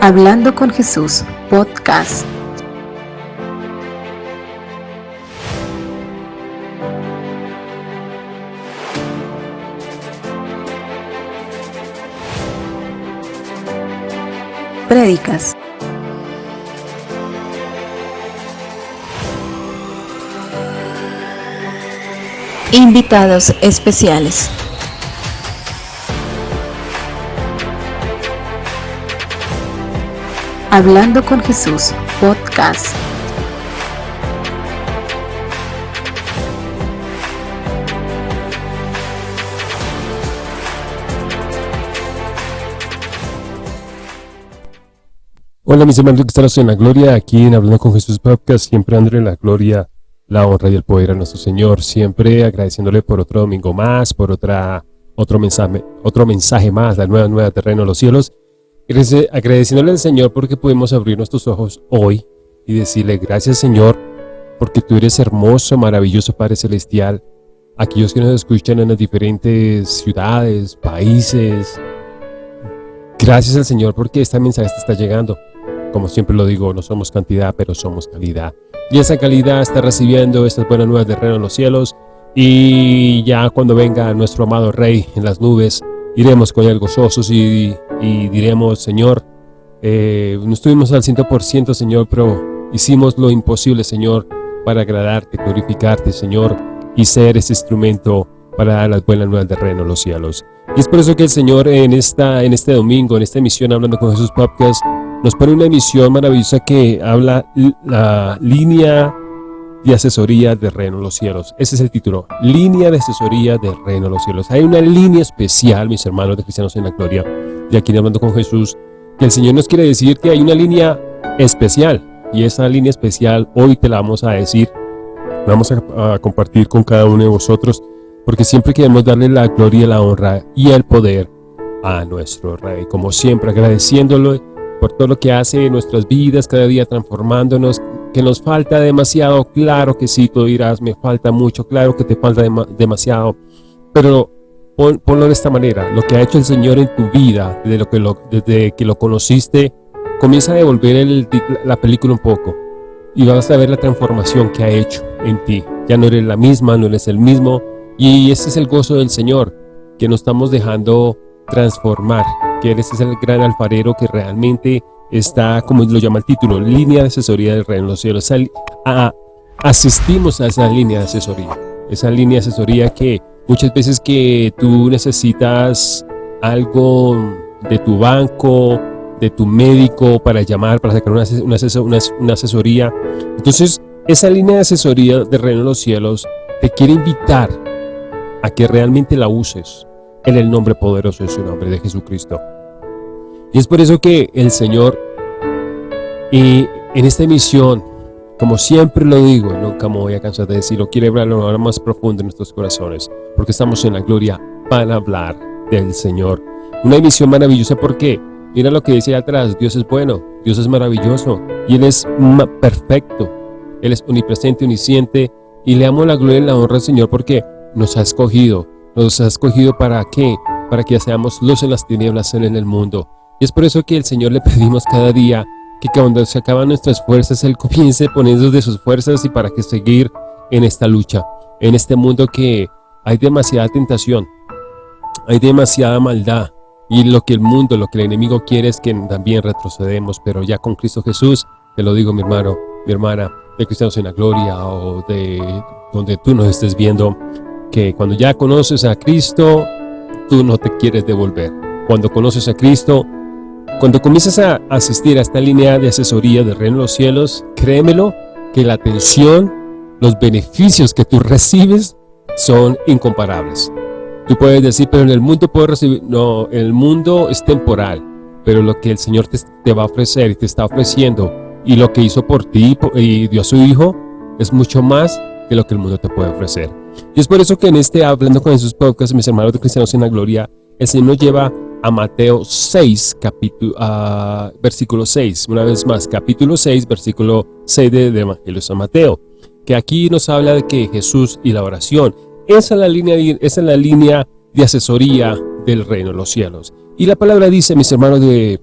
Hablando con Jesús, podcast. Prédicas. Invitados especiales. Hablando con Jesús, podcast. Hola mis hermanos que están en la gloria, aquí en Hablando con Jesús Podcast, siempre dándole la gloria, la honra y el poder a nuestro Señor, siempre agradeciéndole por otro domingo más, por otra, otro mensaje, otro mensaje más, la nueva, nueva terreno de los cielos, agradeciéndole al Señor porque pudimos abrir nuestros ojos hoy y decirle gracias Señor porque tú eres hermoso, maravilloso Padre Celestial. Aquellos que nos escuchan en las diferentes ciudades, países, gracias al Señor porque esta mensaje está llegando. Como siempre lo digo, no somos cantidad, pero somos calidad. Y esa calidad está recibiendo estas buenas nuevas de reino en los cielos. Y ya cuando venga nuestro amado Rey en las nubes, iremos con él gozosos y y diremos, Señor, eh, no estuvimos al 100%, Señor, pero hicimos lo imposible, Señor, para agradarte, glorificarte, Señor, y ser ese instrumento para dar las buenas nuevas del reino de los cielos. Y es por eso que el Señor en, esta, en este domingo, en esta emisión Hablando con Jesús Podcast, nos pone una emisión maravillosa que habla la línea de asesoría del reino de los cielos. Ese es el título, línea de asesoría del reino de los cielos. Hay una línea especial, mis hermanos de Cristianos en la Gloria, de aquí hablando con Jesús, que el Señor nos quiere decir que hay una línea especial, y esa línea especial hoy te la vamos a decir, vamos a, compartir con cada uno de vosotros, porque siempre queremos darle la gloria, la honra y el poder a nuestro Rey, como siempre agradeciéndolo por todo lo que hace en nuestras vidas, cada día transformándonos, que nos falta demasiado, claro que sí, tú dirás, me falta mucho, claro que te falta demasiado, pero ponlo de esta manera, lo que ha hecho el Señor en tu vida, desde, lo que lo, desde que lo conociste, comienza a devolver el, la película un poco y vas a ver la transformación que ha hecho en ti. Ya no eres la misma, no eres el mismo y ese es el gozo del Señor, que nos estamos dejando transformar, que eres el gran alfarero que realmente está, como lo llama el título, línea de asesoría del reino de los cielos. asistimos a esa línea de asesoría, esa línea de asesoría que Muchas veces que tú necesitas algo de tu banco, de tu médico para llamar, para sacar una, una, asesoría. Entonces, esa línea de asesoría de Reino de los Cielos te quiere invitar a que realmente la uses en el nombre poderoso de su nombre, de Jesucristo. Y es por eso que el Señor, y en esta emisión, como siempre lo digo, nunca me voy a cansar de decirlo, quiere hablarlo ahora más profundo en nuestros corazones, porque estamos en la gloria para hablar del Señor. Una emisión maravillosa porque, mira lo que dice atrás, Dios es bueno, Dios es maravilloso, y Él es perfecto, Él es omnipresente, omnisciente, y le amo la gloria y la honra al Señor porque nos ha escogido, nos ha escogido para qué, para que seamos luz en las tinieblas en el mundo. Y es por eso que el Señor le pedimos cada día que cuando se acaban nuestras fuerzas, Él comience poniendo de sus fuerzas y para que seguir en esta lucha, en este mundo que hay demasiada tentación, hay demasiada maldad, y lo que el mundo, lo que el enemigo quiere es que también retrocedemos, pero ya con Cristo Jesús, te lo digo mi hermano, mi hermana, de Cristianos en la Gloria o de donde tú nos estés viendo, que cuando ya conoces a Cristo, tú no te quieres devolver. Cuando conoces a Cristo, cuando comienzas a asistir a esta línea de asesoría del reino de los cielos, créemelo que la atención, los beneficios que tú recibes son incomparables. Tú puedes decir, pero en el mundo puedo recibir, no, el mundo es temporal, pero lo que el Señor te, va a ofrecer y te está ofreciendo y lo que hizo por ti y dio a su Hijo es mucho más que lo que el mundo te puede ofrecer. Y es por eso que en este Hablando con Jesús podcast, mis hermanos de Cristianos en la Gloria, el Señor lleva a Mateo 6, capítulo, versículo 6. Una vez más, capítulo 6, versículo 6 de, Evangelio San Mateo. Que aquí nos habla de que Jesús y la oración. Esa es la línea, esa es la línea de asesoría del reino de los cielos. Y la palabra dice, mis hermanos de,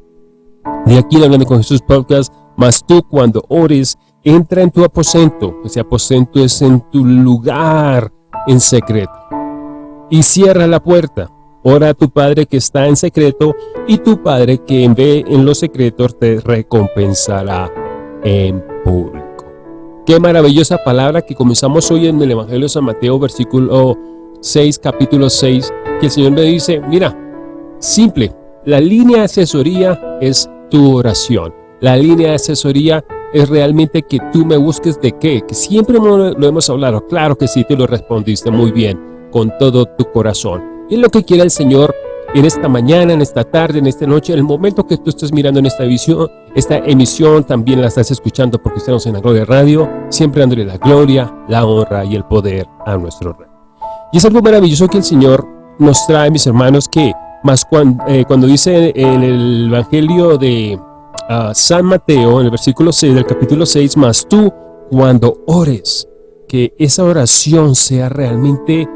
De aquí hablando con Jesús Podcast, más tú cuando ores, entra en tu aposento. Ese aposento es en tu lugar en secreto. Y cierra la puerta. Ora a tu Padre que está en secreto y tu Padre que ve en los secretos te recompensará en público. Qué maravillosa palabra que comenzamos hoy en el Evangelio de San Mateo, versículo 6, capítulo 6, que el Señor me dice, mira, simple, la línea de asesoría es tu oración. La línea de asesoría es realmente que tú me busques de qué, que siempre lo hemos hablado, claro que sí, te lo respondiste muy bien, con todo tu corazón. Es lo que quiere el Señor en esta mañana, en esta tarde, en esta noche, en el momento que tú estés mirando en esta visión, esta emisión, también la estás escuchando porque estamos en la Gloria Radio, siempre dándole la gloria, la honra y el poder a nuestro Rey. Y es algo maravilloso que el Señor nos trae, mis hermanos, que más cuando, eh, cuando dice en el Evangelio de uh, San Mateo, en el versículo 6 del capítulo 6, más tú cuando ores, que esa oración sea realmente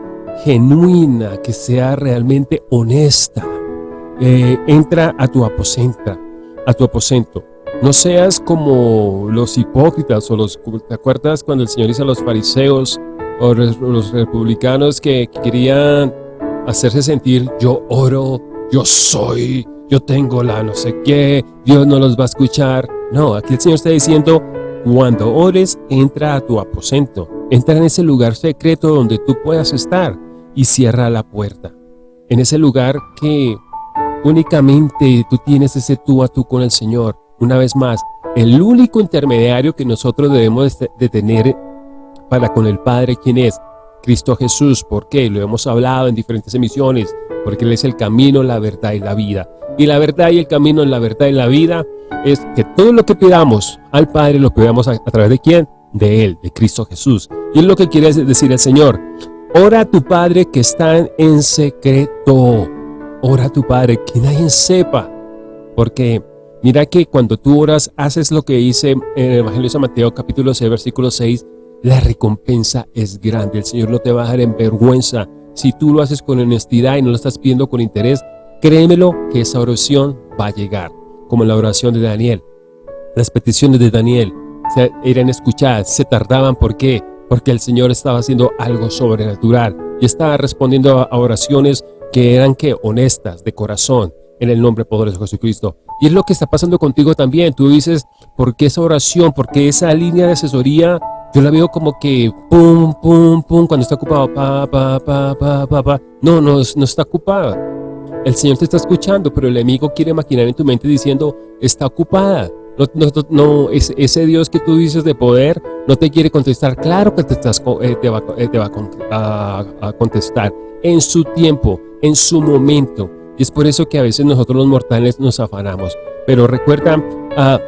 genuina, que sea realmente honesta. Eh, entra a tu aposenta, a tu aposento. No seas como los hipócritas o los... ¿Te acuerdas cuando el Señor dice a los fariseos o los, republicanos que, querían hacerse sentir yo oro, yo soy, yo tengo la no sé qué, Dios no los va a escuchar? No, aquí el Señor está diciendo, cuando ores, entra a tu aposento. Entra en ese lugar secreto donde tú puedas estar y cierra la puerta. En ese lugar que únicamente tú tienes ese tú a tú con el Señor. Una vez más, el único intermediario que nosotros debemos de tener para con el Padre, ¿quién es? Cristo Jesús. ¿Por qué? Lo hemos hablado en diferentes emisiones. Porque Él es el camino, la verdad y la vida. Y la verdad y el camino, la verdad y la vida es que todo lo que pidamos al Padre lo pidamos a, a través de quién? De Él, de Cristo Jesús. Y es lo que quiere decir el Señor. Ora a tu Padre que está en secreto. Ora a tu Padre, que nadie sepa. Porque mira que cuando tú oras, haces lo que dice en el Evangelio de San Mateo capítulo 6, versículo 6, la recompensa es grande. El Señor no te va a dejar en vergüenza. Si tú lo haces con honestidad y no lo estás pidiendo con interés, créemelo que esa oración va a llegar. Como la oración de Daniel. Las peticiones de Daniel eran escuchadas, se tardaban. ¿Por qué? Porque el Señor estaba haciendo algo sobrenatural y estaba respondiendo a oraciones que eran que honestas, de corazón, en el nombre poderoso de Jesucristo. Y es lo que está pasando contigo también. Tú dices, ¿por qué esa oración? Porque esa línea de asesoría, yo la veo como que pum, pum, pum, cuando está ocupado, pa, pa, pa, pa, pa, pa. No, no, no está ocupada. El Señor te está escuchando, pero el enemigo quiere maquinar en tu mente diciendo, está ocupada. No, no, ese Dios que tú dices de poder no te quiere contestar. Claro que te, eh, te va, eh, a, contestar en su tiempo, en su momento. Y es por eso que a veces nosotros los mortales nos afanamos. Pero recuerda ah,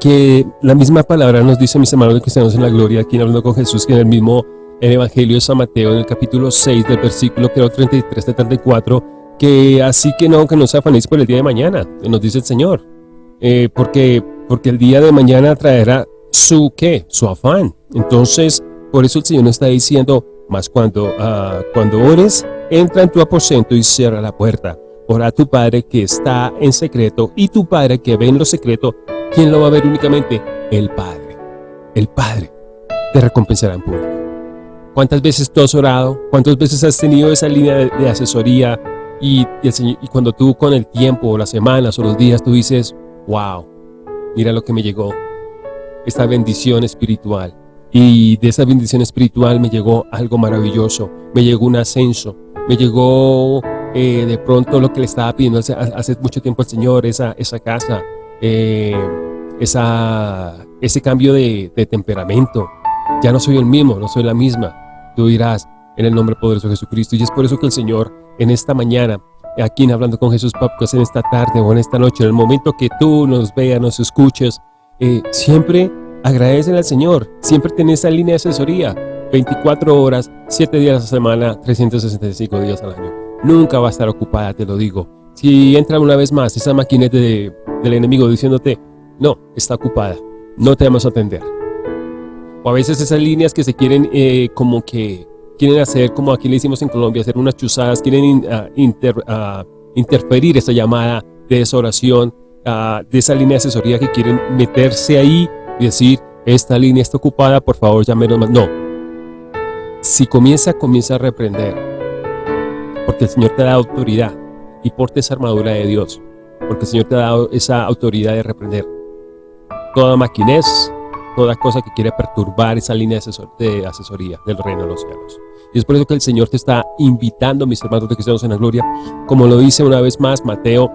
que la misma palabra nos dice, mis hermanos cristianos en la gloria, aquí hablando con Jesús, que en el mismo Evangelio de San Mateo, en el capítulo 6 del versículo creo 33 34, que así que no, que no se afanéis por el día de mañana, nos dice el Señor. Eh, porque, porque el día de mañana traerá su qué, su afán. Entonces, por eso el Señor nos está diciendo, más cuando, uh, cuando ores, entra en tu aposento y cierra la puerta. Ora a tu Padre que está en secreto y tu Padre que ve en lo secreto, ¿quién lo va a ver únicamente? El Padre. El Padre te recompensará en público. ¿Cuántas veces tú has orado? ¿Cuántas veces has tenido esa línea de, asesoría? Y, y, y cuando tú con el tiempo, o las semanas, o los días, tú dices, wow, mira lo que me llegó, esta bendición espiritual. Y de esa bendición espiritual me llegó algo maravilloso, me llegó un ascenso, me llegó eh, de pronto lo que le estaba pidiendo hace, mucho tiempo al Señor, esa, esa casa, eh, esa, ese cambio de, temperamento. Ya no soy el mismo, no soy la misma. Tú dirás en el nombre poderoso de Jesucristo. Y es por eso que el Señor en esta mañana aquí en Hablando con Jesús Podcast en esta tarde o en esta noche, en el momento que tú nos veas, nos escuches, eh, siempre agradecen al Señor, siempre tenés esa línea de asesoría, 24 horas, 7 días a la semana, 365 días al año. Nunca va a estar ocupada, te lo digo. Si entra una vez más esa maquineta del enemigo diciéndote, no, está ocupada, no te vamos a atender. O a veces esas líneas que se quieren eh, como que quieren hacer, como aquí le hicimos en Colombia, hacer unas chuzadas, quieren ah, ah, interferir esa llamada de esa oración ah, de esa línea de asesoría que quieren meterse ahí y decir, esta línea está ocupada, por favor llámenos más. No. Si comienza, comienza a reprender. Porque el Señor te da autoridad y porte esa armadura de Dios. Porque el Señor te ha dado esa autoridad de reprender. Toda maquinez, toda cosa que quiere perturbar esa línea de, asesoría del reino de los cielos. Y es por eso que el Señor te está invitando, mis hermanos de cristianos en la gloria, como lo dice una vez más Mateo,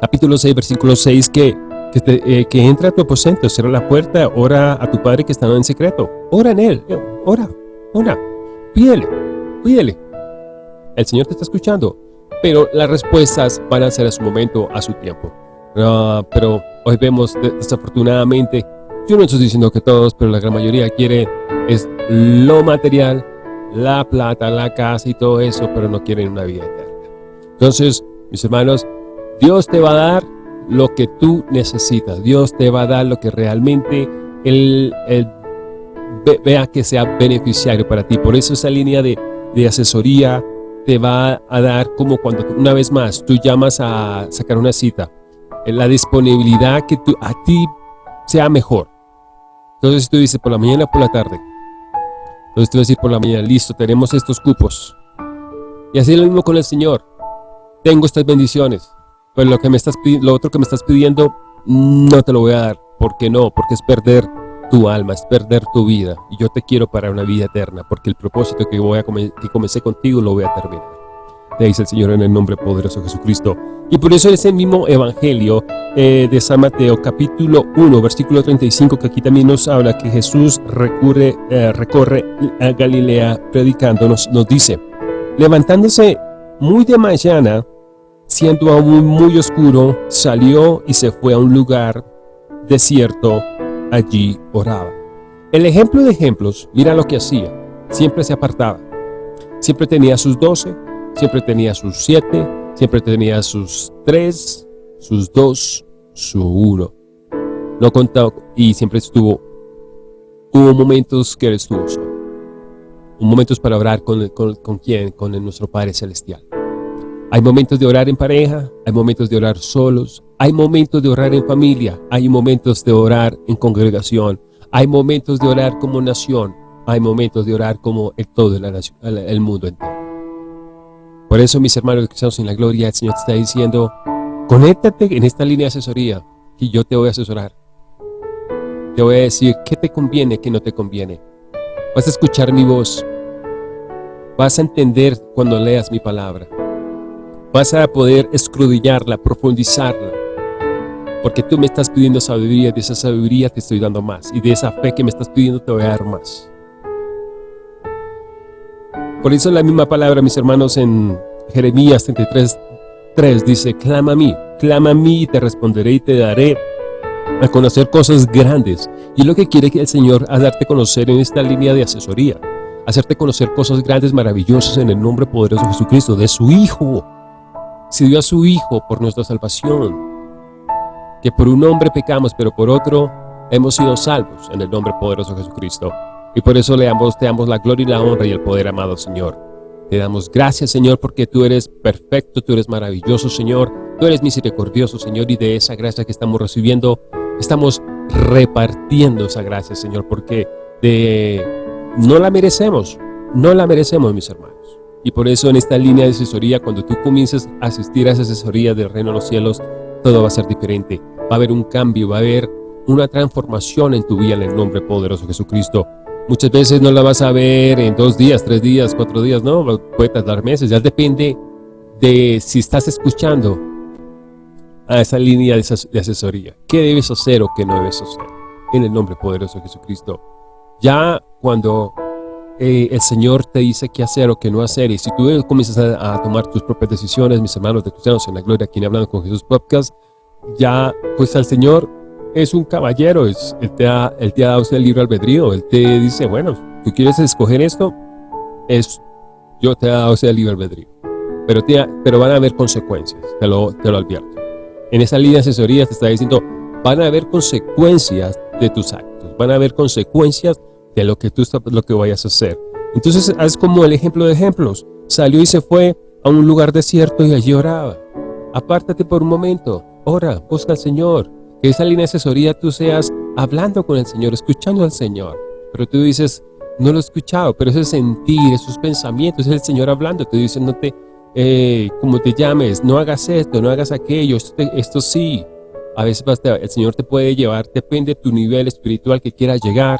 capítulo 6, versículo 6, que eh, que entra a tu aposento, cierra la puerta, ora a tu Padre que está en secreto. Ora en Él, ora, ora, pídele, pídele. El Señor te está escuchando, pero las respuestas van a ser a su momento, a su tiempo. Ah, pero hoy vemos, desafortunadamente, yo no estoy diciendo que todos, pero la gran mayoría quiere es lo material, la plata, la casa y todo eso, pero no quieren una vida eterna. Entonces, mis hermanos, Dios te va a dar lo que tú necesitas. Dios te va a dar lo que realmente Él, vea que sea beneficiario para ti. Por eso esa línea de, asesoría te va a dar como cuando una vez más tú llamas a sacar una cita. La disponibilidad que tú, a ti sea mejor. Entonces tú dices por la mañana por la tarde. Entonces tú decir por la mañana, listo, tenemos estos cupos. Y así lo mismo con el Señor. Tengo estas bendiciones. Pero lo, que me estás, lo otro que me estás pidiendo, no te lo voy a dar. ¿Por qué no? Porque es perder tu alma, es perder tu vida. Y yo te quiero para una vida eterna, porque el propósito que, voy a que comencé contigo lo voy a terminar. Dice el Señor en el nombre poderoso de Jesucristo. Y por eso ese mismo Evangelio eh, de San Mateo, capítulo 1, versículo 35, que aquí también nos habla que Jesús recurre, eh, recorre a Galilea predicando, nos dice, levantándose muy de mañana, siendo aún muy oscuro, salió y se fue a un lugar desierto, allí oraba. El ejemplo de ejemplos, mira lo que hacía, siempre se apartaba, siempre tenía sus doce, siempre tenía sus siete, siempre tenía sus tres, sus dos, su uno. No contaba y siempre estuvo, hubo momentos que él estuvo solo. Momentos para orar con, con, con quién, con nuestro Padre Celestial. Hay momentos de orar en pareja, hay momentos de orar solos, hay momentos de orar en familia, hay momentos de orar en congregación, hay momentos de orar como nación, hay momentos de orar como el todo el, mundo entero. Por eso, mis hermanos cristianos en la gloria, el Señor te está diciendo, conéctate en esta línea de asesoría y yo te voy a asesorar. Te voy a decir qué te conviene, qué no te conviene. Vas a escuchar mi voz. Vas a entender cuando leas mi palabra vas a poder escudillarla, profundizarla. Porque tú me estás pidiendo sabiduría, de esa sabiduría te estoy dando más. Y de esa fe que me estás pidiendo te voy a dar más. Por eso la misma palabra, mis hermanos, en Jeremías 33, 3 dice, clama a mí, clama a mí y te responderé y te daré a conocer cosas grandes. Y lo que quiere que el Señor a darte conocer en esta línea de asesoría. Hacerte conocer cosas grandes, maravillosas en el nombre poderoso de Jesucristo, de su Hijo se dio a su Hijo por nuestra salvación, que por un hombre pecamos, pero por otro hemos sido salvos en el nombre poderoso de Jesucristo. Y por eso le damos, te damos la gloria y la honra y el poder, amado Señor. Te damos gracias, Señor, porque tú eres perfecto, tú eres maravilloso, Señor. Tú eres misericordioso, Señor, y de esa gracia que estamos recibiendo, estamos repartiendo esa gracia, Señor, porque de, no la merecemos, no la merecemos, mis hermanos. Y por eso en esta línea de asesoría, cuando tú comiences a asistir a esa asesoría del reino de los cielos, todo va a ser diferente. Va a haber un cambio, va a haber una transformación en tu vida en el nombre poderoso de Jesucristo. Muchas veces no la vas a ver en dos días, tres días, cuatro días, no, puede tardar meses. Ya depende de si estás escuchando a esa línea de asesoría. ¿Qué debes hacer o qué no debes hacer? En el nombre poderoso de Jesucristo. Ya cuando eh, el Señor te dice qué hacer o qué no hacer. Y si tú comienzas a, tomar tus propias decisiones, mis hermanos de cristianos en la gloria, aquí en Hablando con Jesús Podcast, ya pues el Señor es un caballero, es, él, te ha, él te ha dado el libre albedrío, Él te dice, bueno, tú quieres escoger esto, es, yo te he dado ese libre albedrío. Pero, te, pero van a haber consecuencias, te lo, te lo advierto. En esa línea de asesoría te está diciendo, van a haber consecuencias de tus actos, van a haber consecuencias de lo que tú lo que vayas a hacer. Entonces, haz como el ejemplo de ejemplos. Salió y se fue a un lugar desierto y allí oraba. Apártate por un momento. ora, busca al Señor. Que esa línea de asesoría tú seas hablando con el Señor, escuchando al Señor. Pero tú dices, no lo he escuchado, pero ese sentir, esos pensamientos, es el Señor hablando, te diciéndote, eh, como te llames, no hagas esto, no hagas aquello, esto, sí. A veces el Señor te puede llevar, depende de tu nivel espiritual que quieras llegar,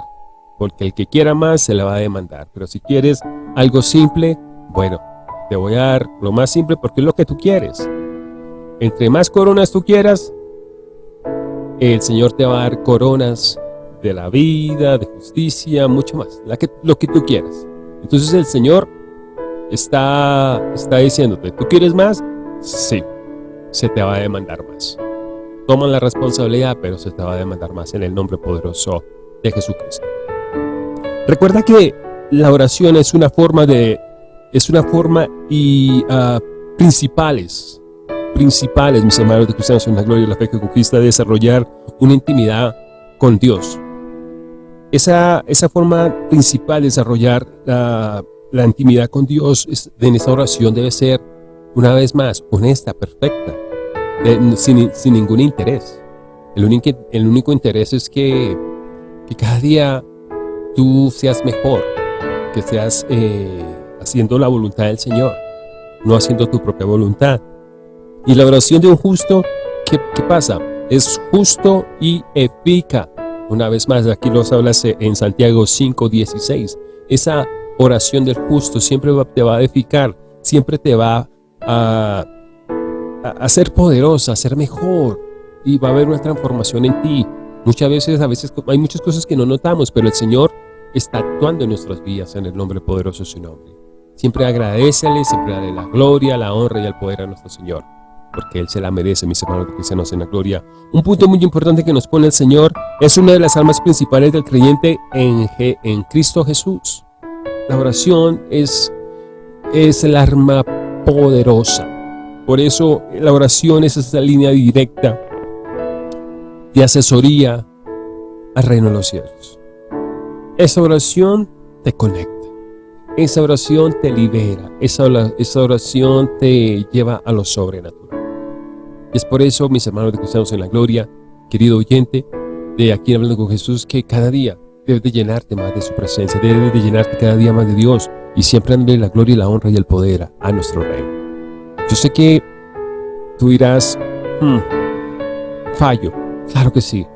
porque el que quiera más se le va a demandar. Pero si quieres algo simple, bueno, te voy a dar lo más simple porque es lo que tú quieres. Entre más coronas tú quieras, el Señor te va a dar coronas de la vida, de justicia, mucho más, lo que tú quieras. Entonces el Señor está, está diciéndote, ¿tú quieres más? Sí, se te va a demandar más. Toma la responsabilidad, pero se te va a demandar más en el nombre poderoso de Jesucristo. Recuerda que la oración es una forma de, es una forma y uh, principales, principales, mis hermanos de cristianos en la gloria y la fe que conquista, de desarrollar una intimidad con Dios. Esa, esa forma principal de desarrollar la, la intimidad con Dios en esa oración debe ser, una vez más, honesta, perfecta, sin, sin, ningún interés. El único, el único interés es que, que cada día tú seas mejor, que seas eh, haciendo la voluntad del Señor, no haciendo tu propia voluntad. Y la oración de un justo, ¿qué, pasa? Es justo y eficaz. Una vez más, aquí nos habla en Santiago 5.16. Esa oración del justo siempre te va a edificar, siempre te va a, a, ser poderosa, a ser mejor y va a haber una transformación en ti. Muchas veces, a veces hay muchas cosas que no notamos, pero el Señor está actuando en nuestras vidas en el nombre poderoso de su nombre. Siempre agradecele, siempre dale la gloria, la honra y el poder a nuestro Señor porque Él se la merece, mis hermanos cristianos en la gloria. Un punto muy importante que nos pone el Señor es una de las almas principales del creyente en, en Cristo Jesús. La oración es, es el arma poderosa. Por eso la oración es esa línea directa de asesoría al reino de los cielos. Esa oración te conecta. Esa oración te libera. Esa oración te lleva a lo sobrenatural es por eso, mis hermanos de cristianos en la gloria, querido oyente, de aquí hablando con Jesús, que cada día debes de llenarte más de su presencia, debes de llenarte cada día más de Dios y siempre darle la gloria, la honra y el poder a nuestro Rey. Yo sé que tú dirás, hmm, fallo, claro que sí.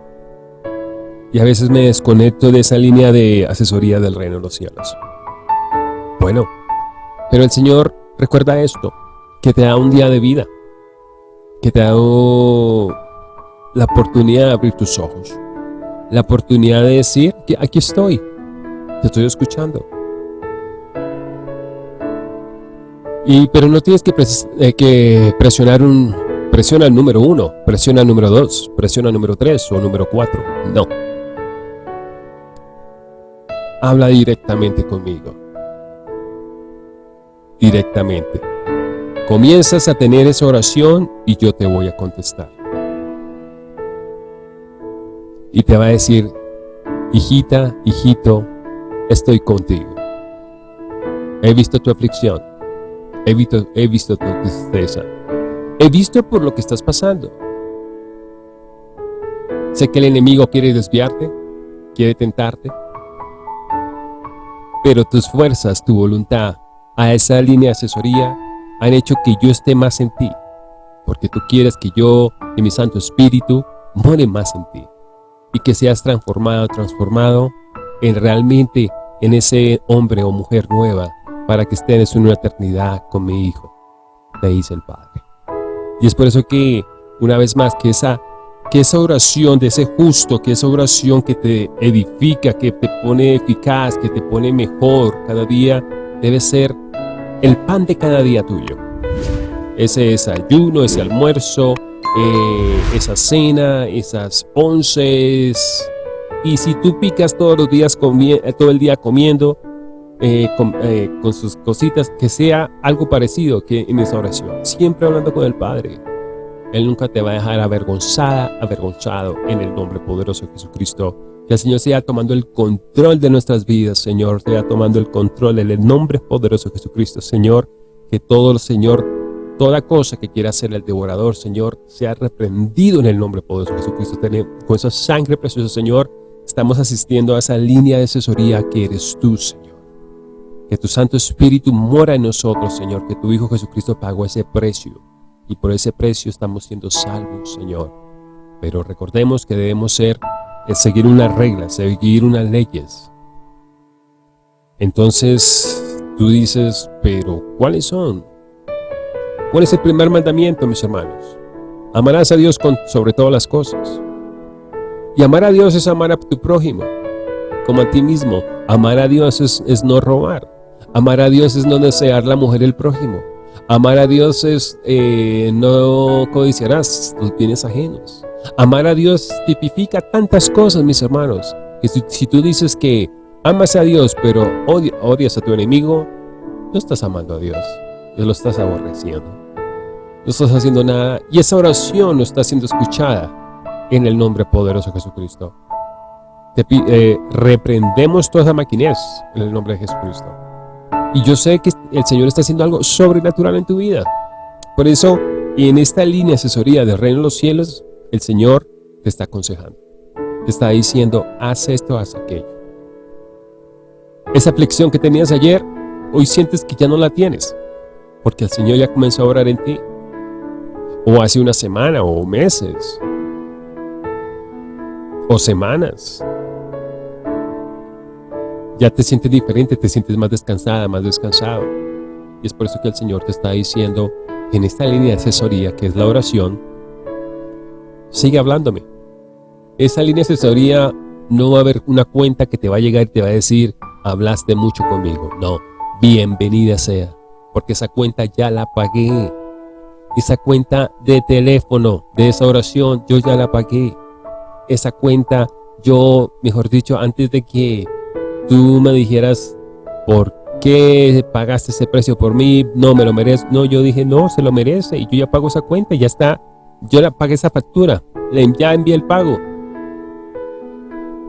Y a veces me desconecto de esa línea de asesoría del reino de los cielos. Bueno, pero el Señor recuerda esto, que te da un día de vida que te ha dado la oportunidad de abrir tus ojos, la oportunidad de decir que aquí estoy, te estoy escuchando. Y, pero no tienes que, eh, presionar un, presiona el número uno, presiona el número dos, presiona el número tres o número cuatro. No. Habla directamente conmigo. Directamente. Comienzas a tener esa oración y yo te voy a contestar. Y te va a decir, hijita, hijito, estoy contigo. He visto tu aflicción. He visto, he visto tu tristeza. He visto por lo que estás pasando. Sé que el enemigo quiere desviarte, quiere tentarte, pero tus fuerzas, tu voluntad, a esa línea de asesoría, han hecho que yo esté más en ti, porque tú quieres que yo y mi Santo Espíritu more más en ti, y que seas transformado, transformado en realmente en ese hombre o mujer nueva, para que estés en una eternidad con mi Hijo, te dice el Padre. Y es por eso que, una vez más, que esa, que esa oración de ese justo, que esa oración que te edifica, que te pone eficaz, que te pone mejor cada día, debe ser el pan de cada día tuyo. Ese desayuno, ese almuerzo, eh, esa cena, esas once. Y si tú picas todos los días, eh, todo el día comiendo, eh, con, sus cositas, que sea algo parecido que en esa oración. Siempre hablando con el Padre. Él nunca te va a dejar avergonzada, avergonzado en el nombre poderoso de Jesucristo que el Señor sea tomando el control de nuestras vidas, Señor, sea tomando el control en el nombre poderoso de Jesucristo, Señor, que todo, Señor, toda cosa que quiera hacer el devorador, Señor, sea reprendido en el nombre poderoso de Jesucristo. Con esa sangre preciosa, Señor, estamos asistiendo a esa línea de asesoría que eres tú, Señor. Que tu Santo Espíritu mora en nosotros, Señor, que tu Hijo Jesucristo pagó ese precio. Y por ese precio estamos siendo salvos, Señor. Pero recordemos que debemos ser, eh, seguir unas reglas, seguir unas leyes. Entonces, tú dices, pero ¿cuáles son? ¿Cuál es el primer mandamiento, mis hermanos? Amarás a Dios con, sobre todas las cosas. Y amar a Dios es amar a tu prójimo, como a ti mismo. Amar a Dios es, no robar. Amar a Dios es no desear la mujer del prójimo. Amar a Dios es eh, no codiciarás tus bienes ajenos. Amar a Dios tipifica tantas cosas, mis hermanos, que si, tú dices que amas a Dios, pero odias a tu enemigo, no estás amando a Dios, Dios lo estás aborreciendo no estás haciendo nada y esa oración no está siendo escuchada en el nombre poderoso de Jesucristo. Te, eh, reprendemos toda esa maquinez en el nombre de Jesucristo. Y yo sé que el Señor está haciendo algo sobrenatural en tu vida. Por eso, en esta línea asesoría del reino de los cielos, el Señor te está aconsejando. Te está diciendo, haz esto, haz aquello. Esa aflicción que tenías ayer, hoy sientes que ya no la tienes. Porque el Señor ya comenzó a orar en ti o hace una semana o meses o semanas. Ya te sientes diferente, te sientes más descansada, más descansado. Y es por eso que el Señor te está diciendo en esta línea de asesoría que es la oración, sigue hablándome. Esa línea de asesoría no va a haber una cuenta que te va a llegar y te va a decir, hablaste mucho conmigo. No, bienvenida sea, porque esa cuenta ya la pagué esa cuenta de teléfono de esa oración, yo ya la pagué. Esa cuenta, yo, mejor dicho, antes de que tú me dijeras por qué pagaste ese precio por mí, no me lo merezco. No, yo dije, no, se lo merece y yo ya pago esa cuenta, ya está. Yo la pagué esa factura, ya envié el pago.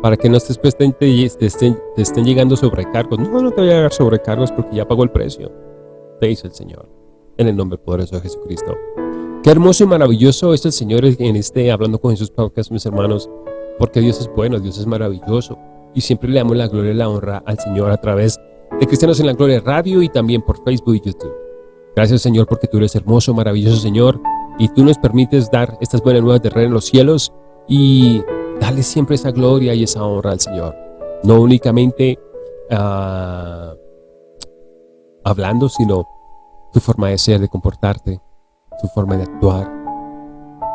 Para que no después te, te, estén, te estén llegando sobrecargos. No, no te voy a llegar sobrecargos porque ya pagó el precio. Te dice el Señor en el nombre poderoso de Jesucristo. Qué hermoso y maravilloso es el Señor en este Hablando con Jesús Podcast, mis hermanos, porque Dios es bueno, Dios es maravilloso, y siempre le damos la gloria y la honra al Señor a través de Cristianos en la Gloria Radio y también por Facebook y YouTube. Gracias, Señor, porque tú eres hermoso, maravilloso, Señor, y tú nos permites dar estas buenas nuevas de Rey en los cielos y darle siempre esa gloria y esa honra al Señor. No únicamente uh, hablando, sino tu forma de ser, de comportarte, tu forma de actuar.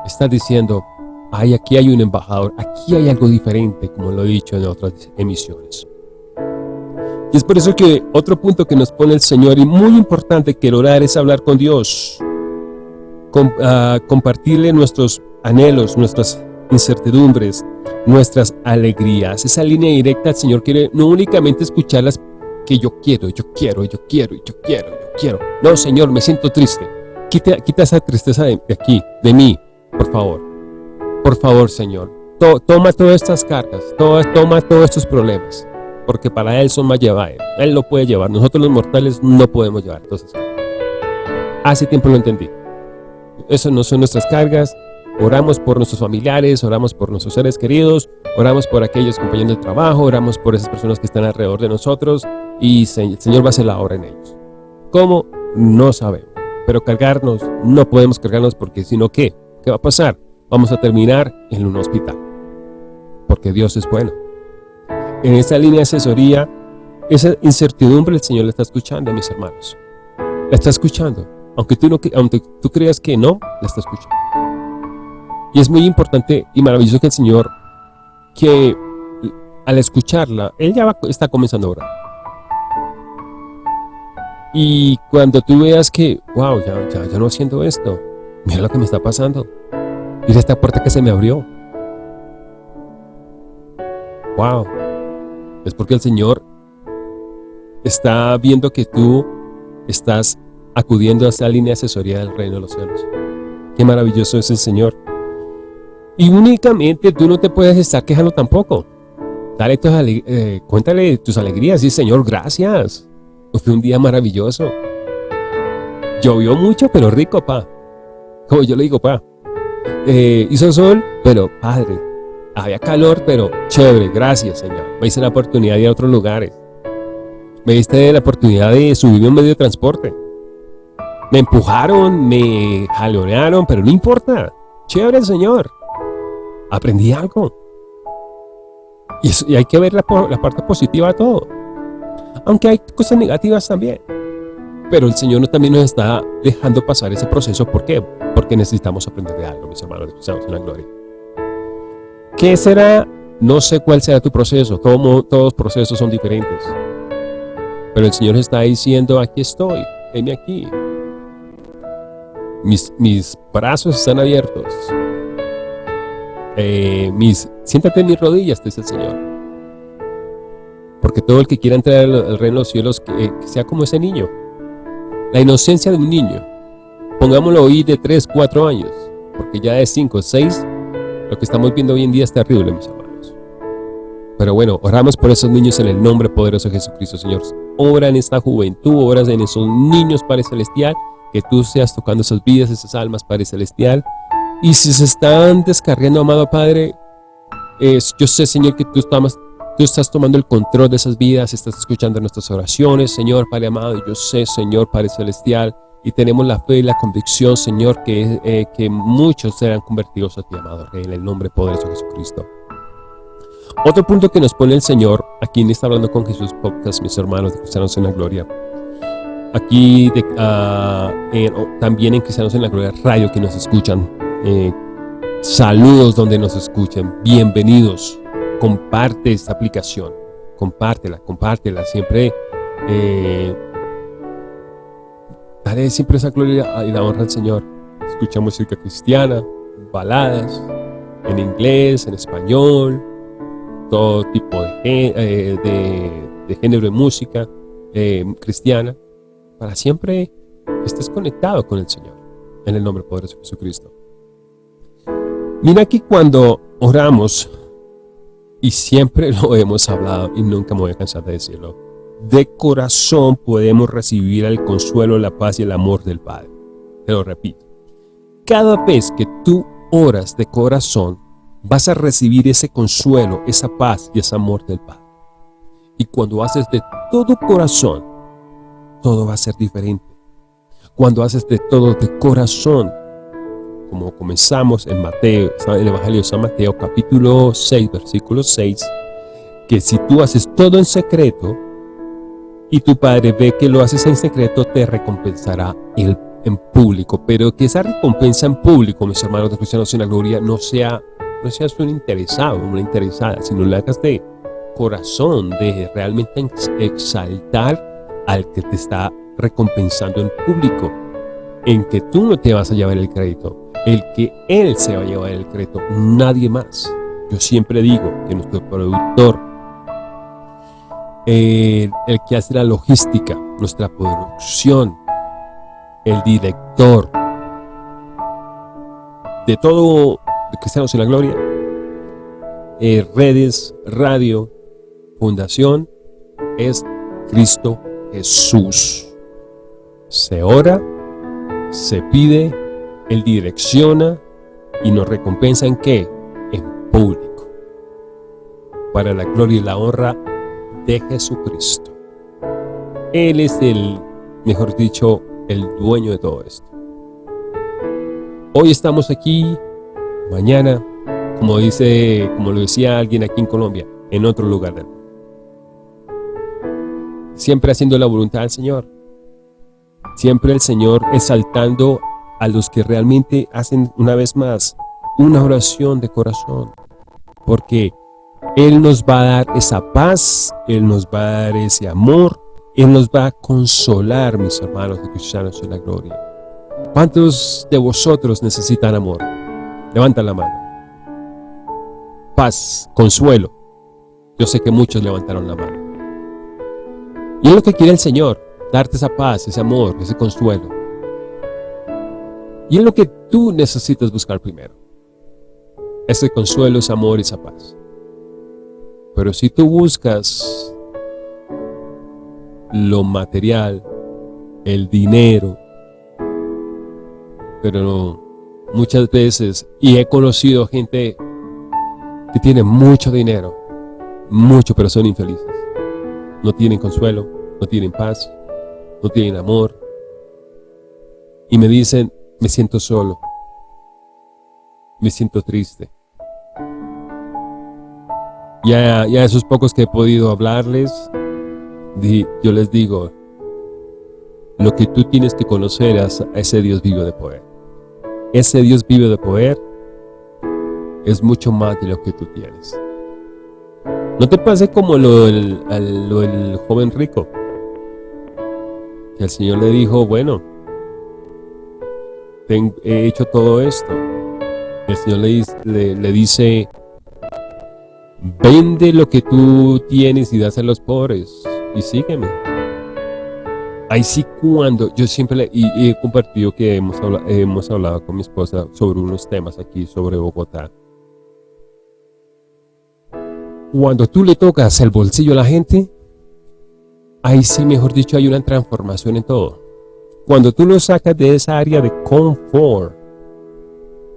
Estás diciendo, ay, aquí hay un embajador, aquí hay algo diferente, como lo he dicho en otras emisiones. Y es por eso que otro punto que nos pone el Señor, y muy importante que el orar es hablar con Dios, ah, compartirle nuestros anhelos, nuestras incertidumbres, nuestras alegrías. Esa línea directa el Señor quiere no únicamente escuchar las que yo quiero, yo quiero, yo quiero, yo quiero, yo quiero. No, Señor, me siento triste. Quita, quita esa tristeza de, aquí, de mí, por favor. Por favor, Señor. toma todas estas cargas, toma todos estos problemas, porque para Él son más llevables. Él lo puede llevar, nosotros los mortales no podemos llevar. Entonces, hace tiempo lo entendí. Eso no son nuestras cargas, Oramos por nuestros familiares, oramos por nuestros seres queridos, oramos por aquellos compañeros de trabajo, oramos por esas personas que están alrededor de nosotros y el Señor va a hacer la obra en ellos. ¿Cómo? No sabemos. Pero cargarnos, no podemos cargarnos porque si no, ¿qué? ¿Qué va a pasar? Vamos a terminar en un hospital. Porque Dios es bueno. En esta línea de asesoría, esa incertidumbre el Señor la está escuchando, mis hermanos. La está escuchando. Aunque tú, no, aunque tú creas que no, la está escuchando. Y es muy importante y maravilloso que el Señor, que al escucharla, Él ya está comenzando a orar. Y cuando tú veas que, wow, ya, ya, ya no haciendo esto, mira lo que me está pasando. Mira esta puerta que se me abrió. Wow. Es porque el Señor está viendo que tú estás acudiendo a esa línea de asesoría del reino de los cielos. Qué maravilloso es el Señor. Y únicamente tú no te puedes estar quejando tampoco. Dale tus eh, cuéntale tus alegrías y Señor, gracias. Fue un día maravilloso. Llovió mucho, pero rico, pa. Como yo le digo, pa. Eh, hizo sol, pero padre. Había calor, pero chévere, gracias, Señor. Me hice la oportunidad de ir a otros lugares. Me diste la oportunidad de subirme un medio de transporte. Me empujaron, me jalonearon, pero no importa. Chévere, Señor. Aprendí algo. Y, hay que ver la, parte positiva de todo. Aunque hay cosas negativas también. Pero el Señor también nos está dejando pasar ese proceso. ¿Por qué? Porque necesitamos aprender de algo, mis hermanos, estamos en gloria. ¿Qué será? No sé cuál será tu proceso. Todo, todos los procesos son diferentes. Pero el Señor está diciendo, aquí estoy, heme aquí. Mis, mis brazos están abiertos. Eh, mis, siéntate en mis rodillas, dice el Señor. Porque todo el que quiera entrar al reino de los cielos, que sea como ese niño. La inocencia de un niño, pongámoslo hoy de 3, 4 años, porque ya de 5, 6, lo que estamos viendo hoy en día es terrible, mis hermanos. Pero bueno, oramos por esos niños en el nombre poderoso de Jesucristo, Señor. Ora en esta juventud, oras en esos niños, Padre Celestial, que tú seas tocando esas vidas, esas almas, Padre Celestial. Y si se están descargando, amado Padre, es, yo sé, Señor, que tú estás Tú estás tomando el control de esas vidas, estás escuchando nuestras oraciones, Señor, Padre amado. Yo sé, Señor, Padre celestial, y tenemos la fe y la convicción, Señor, que, eh, que muchos serán convertidos a ti, amado Rey, en el nombre poderoso de Jesucristo. Otro punto que nos pone el Señor, aquí en Está Hablando con Jesús Podcast, mis hermanos de Cristianos en la Gloria. Aquí ah, también en Cristianos en la Gloria Radio que nos escuchan. Eh, saludos donde nos escuchen. Bienvenidos comparte esta aplicación, compártela, compártela, siempre eh, dale siempre esa gloria y la honra al Señor. Escucha música cristiana, baladas, en inglés, en español, todo tipo de, eh, género de música eh, cristiana, para siempre estés conectado con el Señor, en el nombre poderoso de Jesucristo. Mira que cuando oramos, y siempre lo hemos hablado y nunca me voy a cansar de decirlo. De corazón podemos recibir el consuelo, la paz y el amor del Padre. Te lo repito. Cada vez que tú oras de corazón, vas a recibir ese consuelo, esa paz y ese amor del Padre. Y cuando haces de todo corazón, todo va a ser diferente. Cuando haces de todo de corazón, como comenzamos en Mateo, el Evangelio de San Mateo, capítulo 6, versículo 6, que si tú haces todo en secreto y tu Padre ve que lo haces en secreto, te recompensará en público. Pero que esa recompensa en público, mis hermanos de Cristianos en la Gloria, no sea no seas un interesado, una interesada, sino lo hagas de corazón, de realmente exaltar al que te está recompensando en público, en que tú no te vas a llevar el crédito, el que Él se va a llevar el crédito, nadie más. Yo siempre digo que nuestro productor, el, que hace la logística, nuestra producción, el director de todo de Cristianos en la Gloria, eh, redes, radio, fundación, es Cristo Jesús. Se ora, se pide él direcciona y nos recompensa en qué? En público. Para la gloria y la honra de Jesucristo. Él es el, mejor dicho, el dueño de todo esto. Hoy estamos aquí, mañana, como dice, como lo decía alguien aquí en Colombia, en otro lugar del mundo. Siempre haciendo la voluntad del Señor. Siempre el Señor exaltando a los que realmente hacen una vez más una oración de corazón. Porque Él nos va a dar esa paz, Él nos va a dar ese amor, Él nos va a consolar, mis hermanos de cristianos en la gloria. ¿Cuántos de vosotros necesitan amor? Levanta la mano. Paz, consuelo. Yo sé que muchos levantaron la mano. Y es lo que quiere el Señor, darte esa paz, ese amor, ese consuelo. Y es lo que tú necesitas buscar primero. Ese consuelo, ese amor esa paz. Pero si tú buscas lo material, el dinero, pero muchas veces, y he conocido gente que tiene mucho dinero, mucho, pero son infelices. No tienen consuelo, no tienen paz, no tienen amor. Y me dicen, me siento solo, me siento triste. Y a, esos pocos que he podido hablarles, yo les digo, lo que tú tienes que conocer es a ese Dios vivo de poder. Ese Dios vivo de poder es mucho más de lo que tú tienes. No te pase como lo del, joven rico. Que el Señor le dijo, bueno, he hecho todo esto. El Señor le, le, dice, vende lo que tú tienes y das a los pobres y sígueme. Ahí sí cuando, yo siempre le, y, he compartido que hemos hemos hablado con mi esposa sobre unos temas aquí sobre Bogotá cuando tú le tocas el bolsillo a la gente, ahí sí, mejor dicho, hay una transformación en todo. Cuando tú lo sacas de esa área de confort,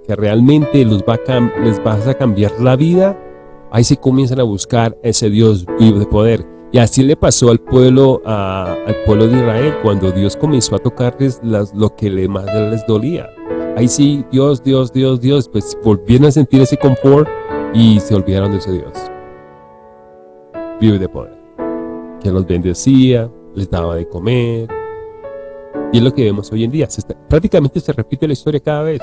que realmente los va les vas a cambiar la vida, ahí sí comienzan a buscar ese Dios vivo de poder. Y así le pasó al pueblo, al pueblo de Israel, cuando Dios comenzó a tocarles las, lo que le, más les dolía. Ahí sí, Dios, Dios, Dios, Dios, pues volvieron a sentir ese confort y se olvidaron de ese Dios vive de poder, que los bendecía, les daba de comer. Y es lo que vemos hoy en día. prácticamente se repite la historia cada vez.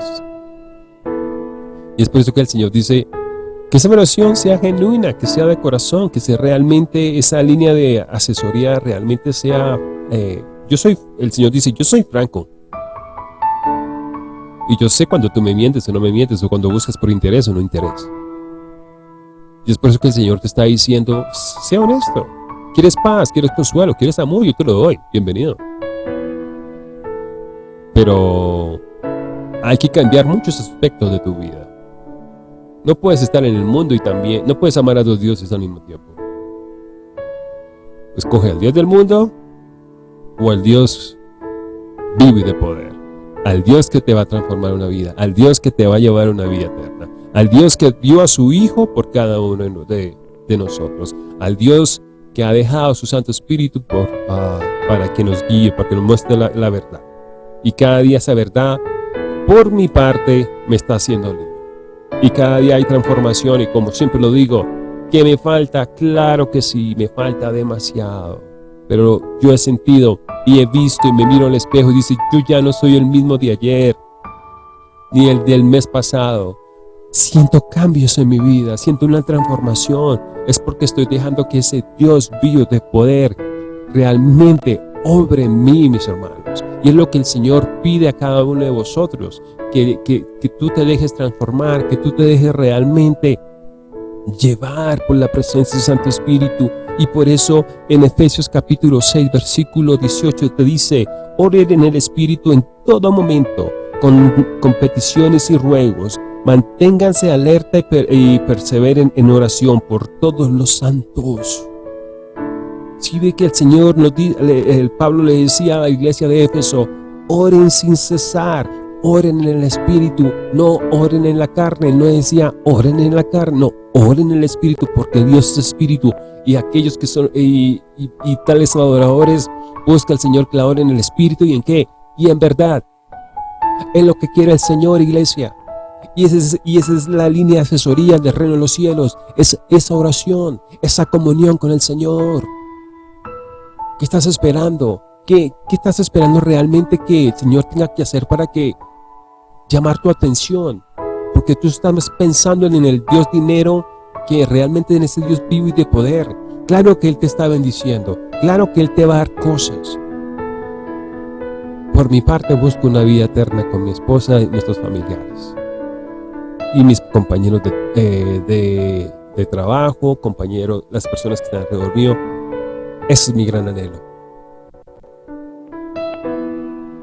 Y es por eso que el Señor dice que esa oración sea genuina, que sea de corazón, que sea realmente esa línea de asesoría realmente sea... Eh, yo soy, el Señor dice, yo soy franco. Y yo sé cuando tú me mientes o no me mientes, o cuando buscas por interés o no interés. Y es por eso que el Señor te está diciendo, sea honesto. ¿Quieres paz? ¿Quieres consuelo? ¿Quieres amor? Yo te lo doy. Bienvenido. Pero hay que cambiar muchos aspectos de tu vida. No puedes estar en el mundo y también, no puedes amar a dos dioses al mismo tiempo. Escoge al Dios del mundo o al Dios vivo y de poder. Al Dios que te va a transformar una vida, al Dios que te va a llevar una vida eterna al Dios que dio a su Hijo por cada uno de, nosotros, al Dios que ha dejado su Santo Espíritu por, ah, para que nos guíe, para que nos muestre la, verdad. Y cada día esa verdad, por mi parte, me está haciendo libre. Y cada día hay transformación y como siempre lo digo, ¿qué me falta? Claro que sí, me falta demasiado. Pero yo he sentido y he visto y me miro al espejo y dice, yo ya no soy el mismo de ayer, ni el del mes pasado siento cambios en mi vida, siento una transformación, es porque estoy dejando que ese Dios vivo de poder realmente obre en mí, mis hermanos. Y es lo que el Señor pide a cada uno de vosotros, que, que, que tú te dejes transformar, que tú te dejes realmente llevar por la presencia del Santo Espíritu. Y por eso en Efesios capítulo 6, versículo 18 te dice, oren en el Espíritu en todo momento, con, con peticiones y ruegos, Manténganse alerta y, perseveren en oración por todos los santos. Si ve que el Señor, nos, el Pablo le decía a la iglesia de Éfeso, oren sin cesar, oren en el Espíritu, no oren en la carne. No decía oren en la carne, no, oren en el Espíritu, porque Dios es Espíritu. Y aquellos que son, y, tales adoradores, busca al Señor que la oren en el Espíritu y en qué, y en verdad. En lo que quiere el Señor, iglesia. Y esa, es, la línea de asesoría del reino de los cielos. Es esa oración, esa comunión con el Señor. ¿Qué estás esperando? ¿Qué, ¿Qué estás esperando realmente que el Señor tenga que hacer para que llamar tu atención? Porque tú estás pensando en el Dios dinero que realmente en ese Dios vivo y de poder. Claro que Él te está bendiciendo. Claro que Él te va a dar cosas. Por mi parte busco una vida eterna con mi esposa y nuestros familiares y mis compañeros de, de, trabajo, compañeros, las personas que están alrededor mío. Ese es mi gran anhelo.